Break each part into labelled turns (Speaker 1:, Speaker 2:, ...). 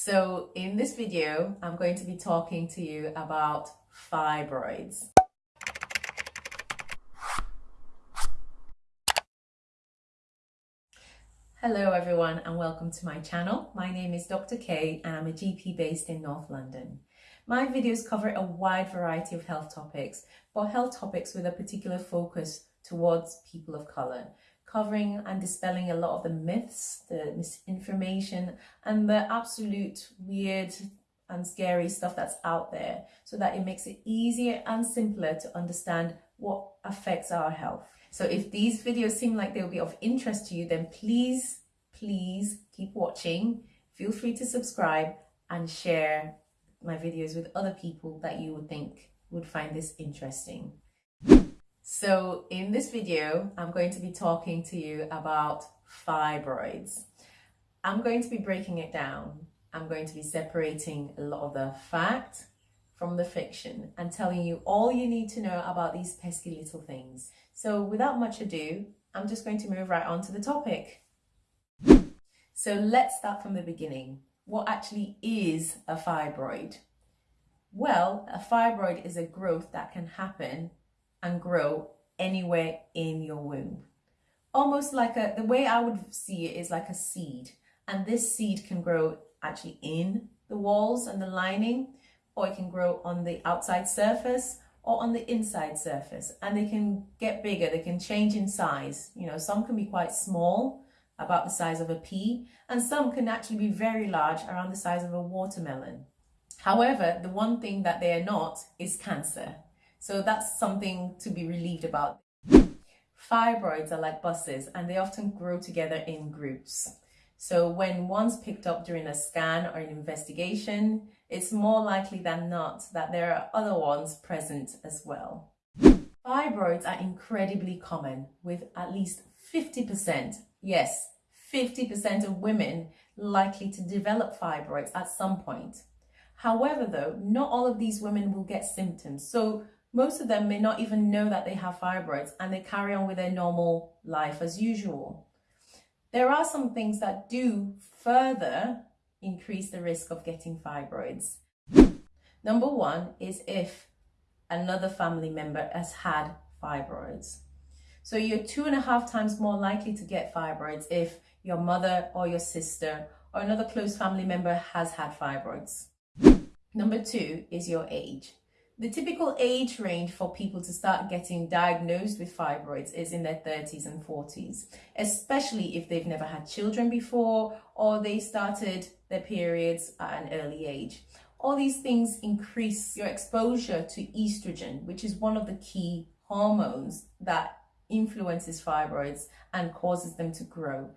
Speaker 1: So in this video, I'm going to be talking to you about fibroids. Hello everyone and welcome to my channel. My name is Dr. K and I'm a GP based in North London. My videos cover a wide variety of health topics, but health topics with a particular focus towards people of colour covering and dispelling a lot of the myths, the misinformation, and the absolute weird and scary stuff that's out there so that it makes it easier and simpler to understand what affects our health. So if these videos seem like they'll be of interest to you, then please, please keep watching. Feel free to subscribe and share my videos with other people that you would think would find this interesting. So in this video, I'm going to be talking to you about fibroids. I'm going to be breaking it down. I'm going to be separating a lot of the fact from the fiction and telling you all you need to know about these pesky little things. So without much ado, I'm just going to move right on to the topic. So let's start from the beginning. What actually is a fibroid? Well, a fibroid is a growth that can happen and grow anywhere in your womb. Almost like a, the way I would see it is like a seed. And this seed can grow actually in the walls and the lining, or it can grow on the outside surface or on the inside surface. And they can get bigger, they can change in size. You know, some can be quite small, about the size of a pea, and some can actually be very large, around the size of a watermelon. However, the one thing that they are not is cancer. So that's something to be relieved about. Fibroids are like buses and they often grow together in groups. So when one's picked up during a scan or an investigation, it's more likely than not that there are other ones present as well. Fibroids are incredibly common with at least 50%, yes, 50% of women likely to develop fibroids at some point. However, though, not all of these women will get symptoms. So most of them may not even know that they have fibroids and they carry on with their normal life as usual. There are some things that do further increase the risk of getting fibroids. Number one is if another family member has had fibroids. So you're two and a half times more likely to get fibroids if your mother or your sister or another close family member has had fibroids. Number two is your age. The typical age range for people to start getting diagnosed with fibroids is in their 30s and 40s, especially if they've never had children before or they started their periods at an early age. All these things increase your exposure to estrogen, which is one of the key hormones that influences fibroids and causes them to grow.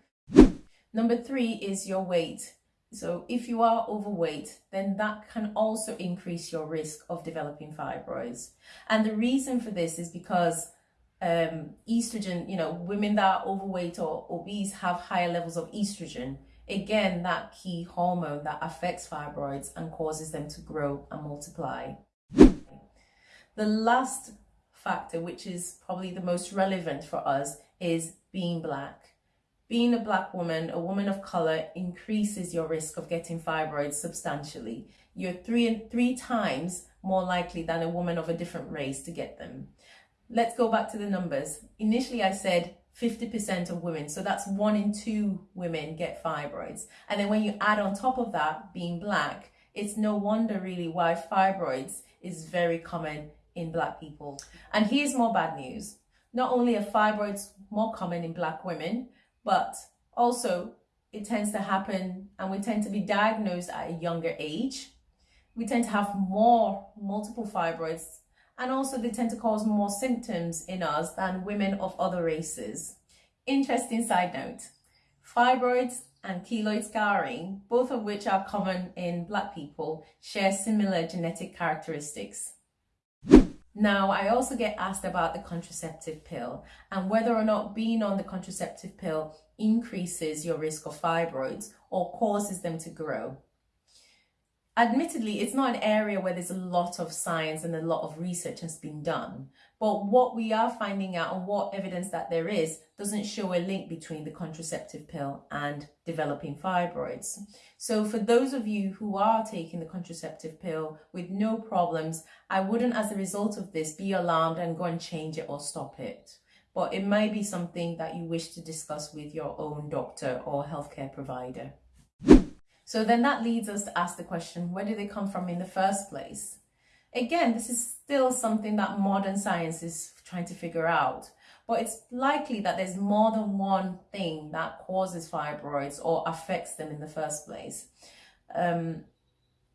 Speaker 1: Number three is your weight. So if you are overweight, then that can also increase your risk of developing fibroids. And the reason for this is because um, estrogen, you know, women that are overweight or obese have higher levels of estrogen. Again, that key hormone that affects fibroids and causes them to grow and multiply. The last factor, which is probably the most relevant for us, is being black being a black woman, a woman of color, increases your risk of getting fibroids substantially. You're three, three times more likely than a woman of a different race to get them. Let's go back to the numbers. Initially, I said 50% of women. So that's one in two women get fibroids. And then when you add on top of that, being black, it's no wonder really why fibroids is very common in black people. And here's more bad news. Not only are fibroids more common in black women, but also it tends to happen and we tend to be diagnosed at a younger age. We tend to have more multiple fibroids and also they tend to cause more symptoms in us than women of other races. Interesting side note, fibroids and keloid scarring, both of which are common in black people, share similar genetic characteristics. Now, I also get asked about the contraceptive pill and whether or not being on the contraceptive pill increases your risk of fibroids or causes them to grow. Admittedly, it's not an area where there's a lot of science and a lot of research has been done. But what we are finding out and what evidence that there is doesn't show a link between the contraceptive pill and developing fibroids. So for those of you who are taking the contraceptive pill with no problems, I wouldn't as a result of this be alarmed and go and change it or stop it. But it may be something that you wish to discuss with your own doctor or healthcare provider. So then that leads us to ask the question, where do they come from in the first place? Again, this is still something that modern science is trying to figure out, but it's likely that there's more than one thing that causes fibroids or affects them in the first place. Um,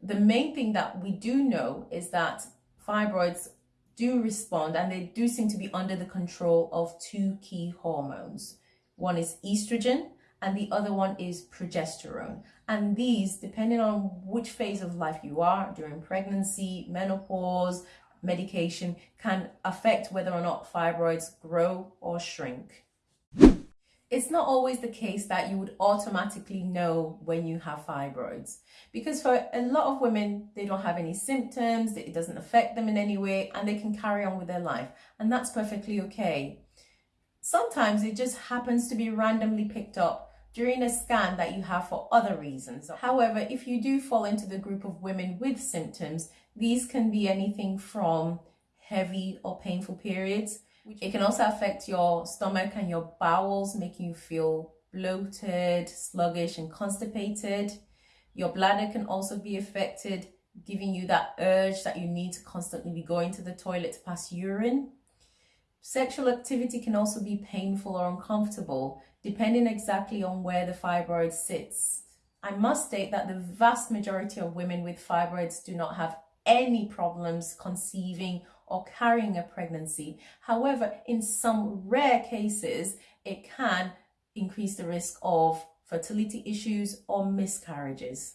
Speaker 1: the main thing that we do know is that fibroids do respond and they do seem to be under the control of two key hormones. One is estrogen and the other one is progesterone. And these, depending on which phase of life you are, during pregnancy, menopause, medication, can affect whether or not fibroids grow or shrink. It's not always the case that you would automatically know when you have fibroids because for a lot of women, they don't have any symptoms, it doesn't affect them in any way, and they can carry on with their life, and that's perfectly okay. Sometimes it just happens to be randomly picked up during a scan that you have for other reasons. However, if you do fall into the group of women with symptoms, these can be anything from heavy or painful periods. It can also affect your stomach and your bowels, making you feel bloated, sluggish and constipated. Your bladder can also be affected, giving you that urge that you need to constantly be going to the toilet to pass urine. Sexual activity can also be painful or uncomfortable, depending exactly on where the fibroid sits. I must state that the vast majority of women with fibroids do not have any problems conceiving or carrying a pregnancy. However, in some rare cases, it can increase the risk of fertility issues or miscarriages.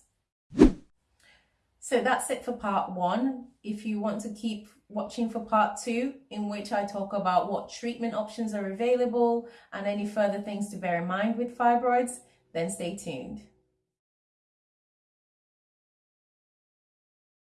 Speaker 1: So that's it for part one. If you want to keep watching for part two, in which I talk about what treatment options are available and any further things to bear in mind with fibroids, then stay tuned.